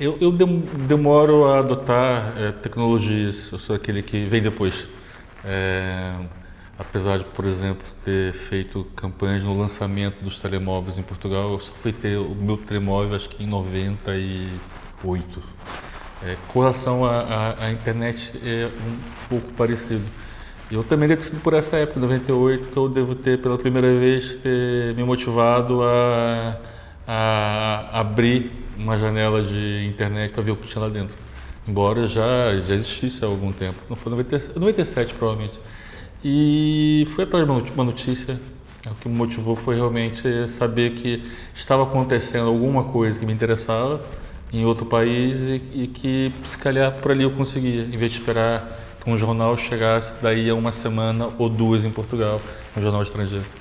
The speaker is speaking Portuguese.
Eu, eu demoro a adotar é, tecnologias, eu sou aquele que vem depois. É, apesar de, por exemplo, ter feito campanhas no lançamento dos telemóveis em Portugal, eu só fui ter o meu telemóvel acho que em 98. É, com relação à internet é um pouco parecido. Eu também devo sido por essa época, 98, que eu devo ter pela primeira vez ter me motivado a, a abrir uma janela de internet para ver o que tinha lá dentro. Embora já, já existisse há algum tempo. Não foi 97, 97 provavelmente. E fui atrás de uma notícia. O que me motivou foi realmente saber que estava acontecendo alguma coisa que me interessava em outro país e, e que, se calhar, por ali eu conseguia, em vez de esperar que um jornal chegasse daí a uma semana ou duas em Portugal, um jornal estrangeiro.